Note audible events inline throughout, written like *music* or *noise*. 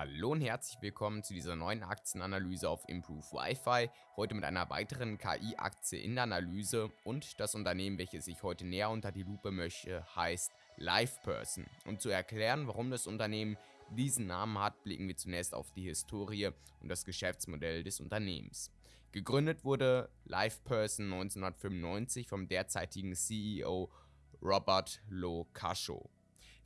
Hallo und herzlich willkommen zu dieser neuen Aktienanalyse auf Improve Wi-Fi. Heute mit einer weiteren KI-Aktie in der Analyse und das Unternehmen, welches ich heute näher unter die Lupe möchte, heißt LivePerson. Um zu erklären, warum das Unternehmen diesen Namen hat, blicken wir zunächst auf die Historie und das Geschäftsmodell des Unternehmens. Gegründet wurde LivePerson 1995 vom derzeitigen CEO Robert Locascio.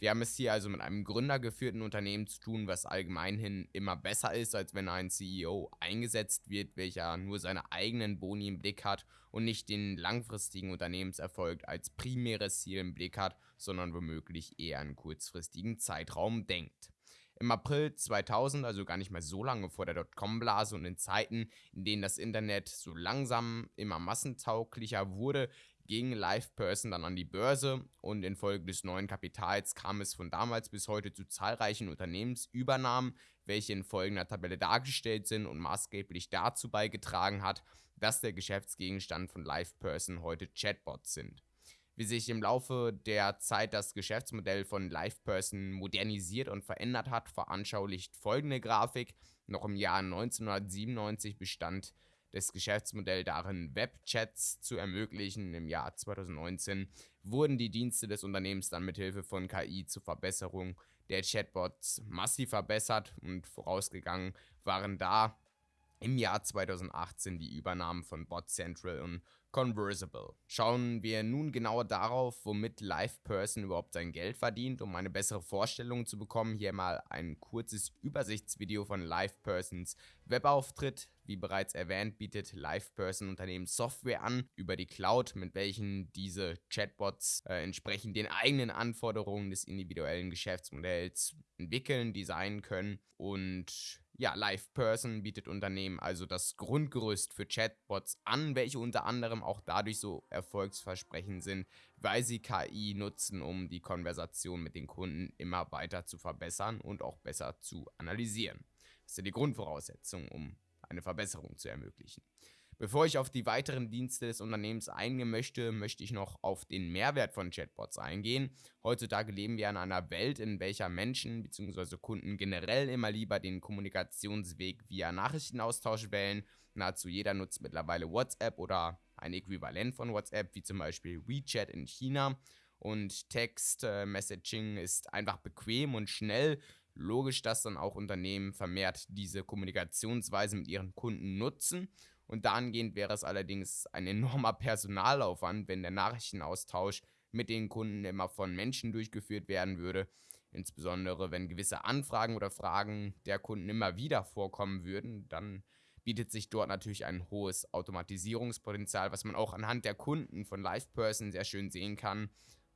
Wir haben es hier also mit einem gründergeführten Unternehmen zu tun, was allgemeinhin immer besser ist, als wenn ein CEO eingesetzt wird, welcher nur seine eigenen Boni im Blick hat und nicht den langfristigen Unternehmenserfolg als primäres Ziel im Blick hat, sondern womöglich eher einen kurzfristigen Zeitraum denkt. Im April 2000, also gar nicht mehr so lange vor der Dotcom-Blase und in Zeiten, in denen das Internet so langsam immer massentauglicher wurde, ging LivePerson dann an die Börse und infolge des neuen Kapitals kam es von damals bis heute zu zahlreichen Unternehmensübernahmen, welche in folgender Tabelle dargestellt sind und maßgeblich dazu beigetragen hat, dass der Geschäftsgegenstand von LivePerson heute Chatbots sind. Wie sich im Laufe der Zeit das Geschäftsmodell von LivePerson modernisiert und verändert hat, veranschaulicht folgende Grafik. Noch im Jahr 1997 bestand das Geschäftsmodell darin, Webchats zu ermöglichen. Im Jahr 2019 wurden die Dienste des Unternehmens dann mithilfe von KI zur Verbesserung der Chatbots massiv verbessert und vorausgegangen waren da im Jahr 2018 die Übernahmen von Bot Central und Conversible. Schauen wir nun genauer darauf, womit LivePerson überhaupt sein Geld verdient. Um eine bessere Vorstellung zu bekommen, hier mal ein kurzes Übersichtsvideo von LivePersons Webauftritt. Wie bereits erwähnt, bietet LivePerson Unternehmen Software an über die Cloud, mit welchen diese Chatbots äh, entsprechend den eigenen Anforderungen des individuellen Geschäftsmodells entwickeln, designen können und ja, LivePerson bietet Unternehmen also das Grundgerüst für Chatbots an, welche unter anderem auch dadurch so erfolgsversprechend sind, weil sie KI nutzen, um die Konversation mit den Kunden immer weiter zu verbessern und auch besser zu analysieren. Das ja die Grundvoraussetzung, um eine Verbesserung zu ermöglichen. Bevor ich auf die weiteren Dienste des Unternehmens eingehen möchte, möchte ich noch auf den Mehrwert von Chatbots eingehen. Heutzutage leben wir in einer Welt, in welcher Menschen bzw. Kunden generell immer lieber den Kommunikationsweg via Nachrichtenaustausch wählen. Nahezu jeder nutzt mittlerweile WhatsApp oder ein Äquivalent von WhatsApp, wie zum Beispiel WeChat in China. Und Text-Messaging ist einfach bequem und schnell. Logisch, dass dann auch Unternehmen vermehrt diese Kommunikationsweise mit ihren Kunden nutzen. Und dahingehend wäre es allerdings ein enormer Personalaufwand, wenn der Nachrichtenaustausch mit den Kunden immer von Menschen durchgeführt werden würde. Insbesondere wenn gewisse Anfragen oder Fragen der Kunden immer wieder vorkommen würden, dann bietet sich dort natürlich ein hohes Automatisierungspotenzial, was man auch anhand der Kunden von LivePerson sehr schön sehen kann.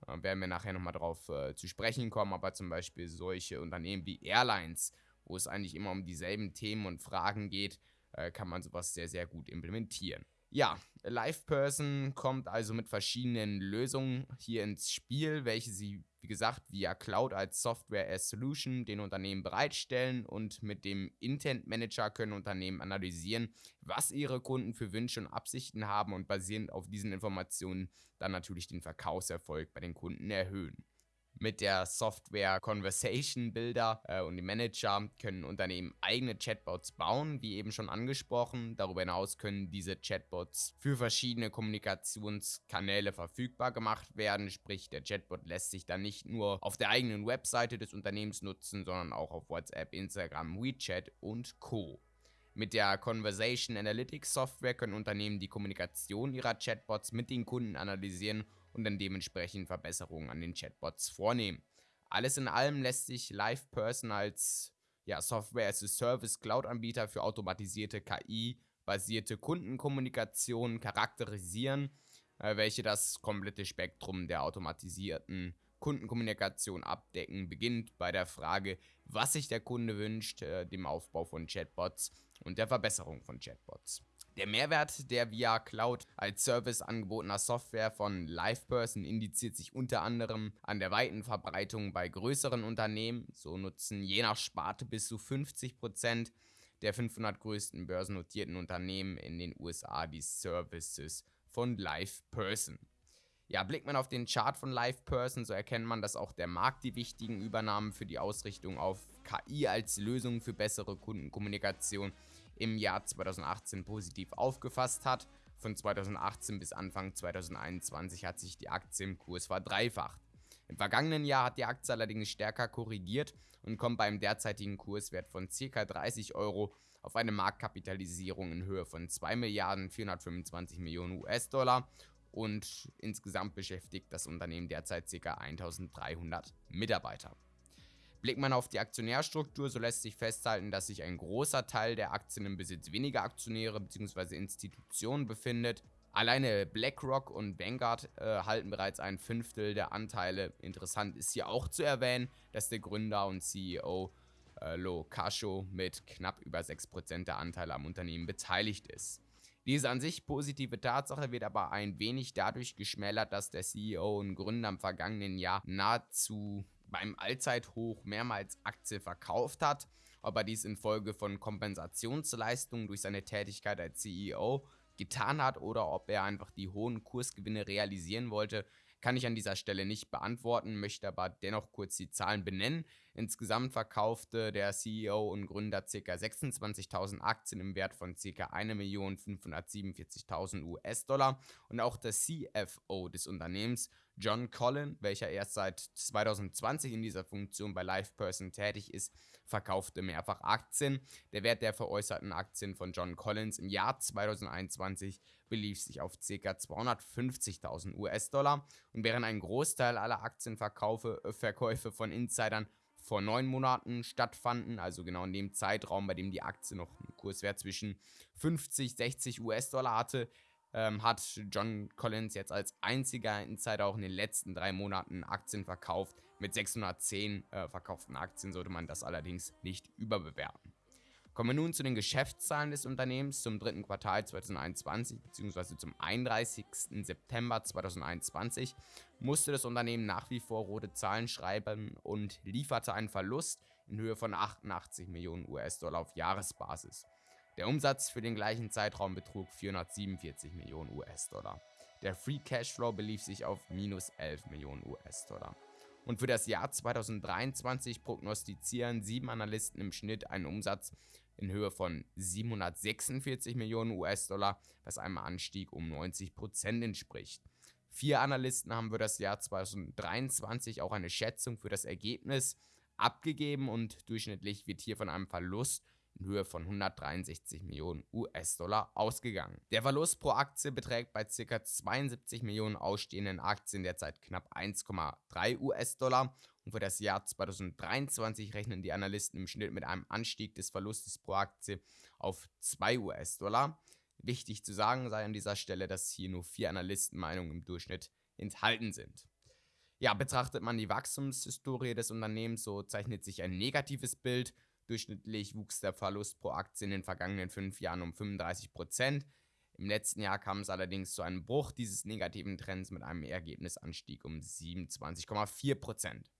Äh, werden wir nachher nochmal darauf äh, zu sprechen kommen, aber zum Beispiel solche Unternehmen wie Airlines, wo es eigentlich immer um dieselben Themen und Fragen geht, äh, kann man sowas sehr, sehr gut implementieren. Ja, LivePerson kommt also mit verschiedenen Lösungen hier ins Spiel, welche sie, wie gesagt, via Cloud als Software as Solution den Unternehmen bereitstellen und mit dem Intent Manager können Unternehmen analysieren, was ihre Kunden für Wünsche und Absichten haben und basierend auf diesen Informationen dann natürlich den Verkaufserfolg bei den Kunden erhöhen. Mit der Software Conversation Builder äh, und dem Manager können Unternehmen eigene Chatbots bauen, wie eben schon angesprochen. Darüber hinaus können diese Chatbots für verschiedene Kommunikationskanäle verfügbar gemacht werden. Sprich, der Chatbot lässt sich dann nicht nur auf der eigenen Webseite des Unternehmens nutzen, sondern auch auf WhatsApp, Instagram, WeChat und Co. Mit der Conversation Analytics Software können Unternehmen die Kommunikation ihrer Chatbots mit den Kunden analysieren und dann dementsprechend Verbesserungen an den Chatbots vornehmen. Alles in allem lässt sich LivePerson als ja, Software as a Service Cloud-Anbieter für automatisierte KI-basierte Kundenkommunikation charakterisieren, äh, welche das komplette Spektrum der automatisierten Kundenkommunikation abdecken, beginnt bei der Frage, was sich der Kunde wünscht, äh, dem Aufbau von Chatbots und der Verbesserung von Chatbots. Der Mehrwert der via Cloud als Service angebotener Software von LivePerson indiziert sich unter anderem an der weiten Verbreitung bei größeren Unternehmen. So nutzen je nach Sparte bis zu 50% der 500 größten börsennotierten Unternehmen in den USA die Services von LivePerson. Ja, blickt man auf den Chart von LivePerson, so erkennt man, dass auch der Markt die wichtigen Übernahmen für die Ausrichtung auf KI als Lösung für bessere Kundenkommunikation im Jahr 2018 positiv aufgefasst hat. Von 2018 bis Anfang 2021 hat sich die Aktie im Kurs verdreifacht. Im vergangenen Jahr hat die Aktie allerdings stärker korrigiert und kommt beim derzeitigen Kurswert von ca. 30 Euro auf eine Marktkapitalisierung in Höhe von 2 Milliarden 425 Millionen US-Dollar und insgesamt beschäftigt das Unternehmen derzeit ca. 1300 Mitarbeiter. Blickt man auf die Aktionärstruktur, so lässt sich festhalten, dass sich ein großer Teil der Aktien im Besitz weniger Aktionäre bzw. Institutionen befindet. Alleine BlackRock und Vanguard äh, halten bereits ein Fünftel der Anteile. Interessant ist hier auch zu erwähnen, dass der Gründer und CEO äh, Lo Cascio mit knapp über 6% der Anteile am Unternehmen beteiligt ist. Diese an sich positive Tatsache wird aber ein wenig dadurch geschmälert, dass der CEO und Gründer im vergangenen Jahr nahezu beim Allzeithoch mehrmals Aktien verkauft hat. Ob er dies infolge von Kompensationsleistungen durch seine Tätigkeit als CEO getan hat oder ob er einfach die hohen Kursgewinne realisieren wollte, kann ich an dieser Stelle nicht beantworten, möchte aber dennoch kurz die Zahlen benennen. Insgesamt verkaufte der CEO und Gründer ca. 26.000 Aktien im Wert von ca. 1.547.000 US-Dollar und auch der CFO des Unternehmens, John Collin, welcher erst seit 2020 in dieser Funktion bei LivePerson tätig ist, verkaufte mehrfach Aktien. Der Wert der veräußerten Aktien von John Collins im Jahr 2021 belief sich auf ca. 250.000 US-Dollar und während ein Großteil aller Aktienverkäufe Verkäufe von Insidern vor neun Monaten stattfanden, also genau in dem Zeitraum, bei dem die Aktie noch einen Kurswert zwischen 50, 60 US-Dollar hatte, ähm, hat John Collins jetzt als einziger Insider auch in den letzten drei Monaten Aktien verkauft. Mit 610 äh, verkauften Aktien sollte man das allerdings nicht überbewerten. Kommen wir nun zu den Geschäftszahlen des Unternehmens zum dritten Quartal 2021 bzw. zum 31. September 2021 musste das Unternehmen nach wie vor rote Zahlen schreiben und lieferte einen Verlust in Höhe von 88 Millionen US-Dollar auf Jahresbasis. Der Umsatz für den gleichen Zeitraum betrug 447 Millionen US-Dollar. Der Free Cashflow belief sich auf minus 11 Millionen US-Dollar. Und für das Jahr 2023 prognostizieren sieben Analysten im Schnitt einen Umsatz in Höhe von 746 Millionen US-Dollar, was einem Anstieg um 90% entspricht. Vier Analysten haben für das Jahr 2023 auch eine Schätzung für das Ergebnis abgegeben und durchschnittlich wird hier von einem Verlust in Höhe von 163 Millionen US-Dollar ausgegangen. Der Verlust pro Aktie beträgt bei ca. 72 Millionen ausstehenden Aktien derzeit knapp 1,3 US-Dollar und für das Jahr 2023 rechnen die Analysten im Schnitt mit einem Anstieg des Verlustes pro Aktie auf 2 US-Dollar. Wichtig zu sagen sei an dieser Stelle, dass hier nur vier Analystenmeinungen im Durchschnitt enthalten sind. Ja, betrachtet man die Wachstumshistorie des Unternehmens, so zeichnet sich ein negatives Bild. Durchschnittlich wuchs der Verlust pro Aktie in den vergangenen fünf Jahren um 35 Prozent. Im letzten Jahr kam es allerdings zu einem Bruch dieses negativen Trends mit einem Ergebnisanstieg um 27,4 Prozent.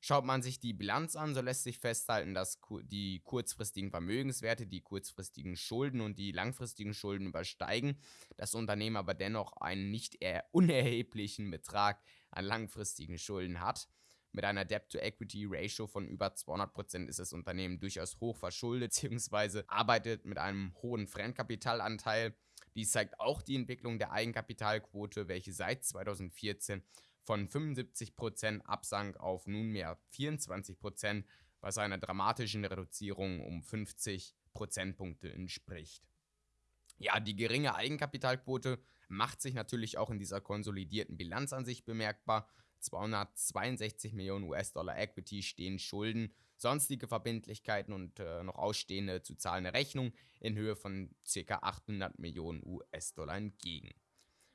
Schaut man sich die Bilanz an, so lässt sich festhalten, dass die kurzfristigen Vermögenswerte, die kurzfristigen Schulden und die langfristigen Schulden übersteigen, das Unternehmen aber dennoch einen nicht unerheblichen Betrag an langfristigen Schulden hat. Mit einer Debt-to-Equity-Ratio von über 200% ist das Unternehmen durchaus hoch verschuldet *laughs* bzw. arbeitet mit einem hohen Fremdkapitalanteil. Dies zeigt auch die Entwicklung der Eigenkapitalquote, welche seit 2014 von 75% absank auf nunmehr 24%, was einer dramatischen Reduzierung um 50 Prozentpunkte entspricht. Ja, die geringe Eigenkapitalquote macht sich natürlich auch in dieser konsolidierten Bilanzansicht bemerkbar. 262 Millionen US-Dollar Equity stehen Schulden, sonstige Verbindlichkeiten und äh, noch ausstehende zu zahlende Rechnungen in Höhe von ca. 800 Millionen US-Dollar entgegen.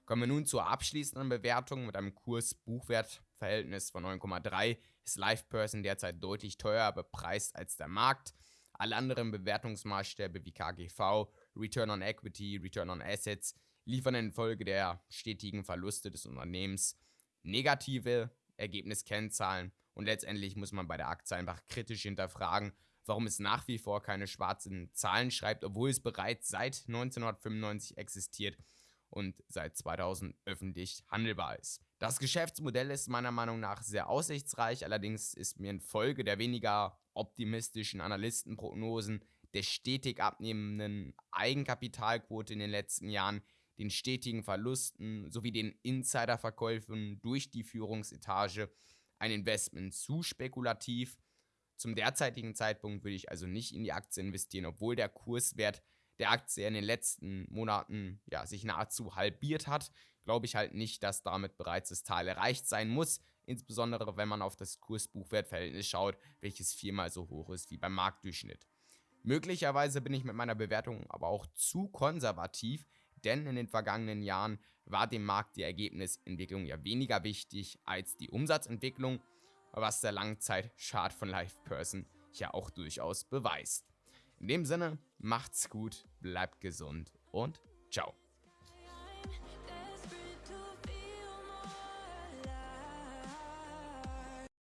Kommen wir nun zur abschließenden Bewertung mit einem Kurs-Buchwert-Verhältnis von 9,3 ist LivePerson derzeit deutlich teurer bepreist als der Markt. Alle anderen Bewertungsmaßstäbe wie KGV, Return on Equity, Return on Assets liefern infolge der stetigen Verluste des Unternehmens negative Ergebniskennzahlen und letztendlich muss man bei der Aktie einfach kritisch hinterfragen, warum es nach wie vor keine schwarzen Zahlen schreibt, obwohl es bereits seit 1995 existiert und seit 2000 öffentlich handelbar ist. Das Geschäftsmodell ist meiner Meinung nach sehr aussichtsreich, allerdings ist mir infolge der weniger optimistischen Analystenprognosen, der stetig abnehmenden Eigenkapitalquote in den letzten Jahren, den stetigen Verlusten sowie den Insiderverkäufen durch die Führungsetage ein Investment zu spekulativ. Zum derzeitigen Zeitpunkt würde ich also nicht in die Aktie investieren, obwohl der Kurswert der Aktie in den letzten Monaten ja, sich nahezu halbiert hat, glaube ich halt nicht, dass damit bereits das Tal erreicht sein muss, insbesondere wenn man auf das Kurs-Buchwert-Verhältnis schaut, welches viermal so hoch ist wie beim Marktdurchschnitt. Möglicherweise bin ich mit meiner Bewertung aber auch zu konservativ, denn in den vergangenen Jahren war dem Markt die Ergebnisentwicklung ja weniger wichtig als die Umsatzentwicklung, was der Langzeit-Chart von LivePerson ja auch durchaus beweist. In dem Sinne, macht's gut, bleibt gesund und ciao.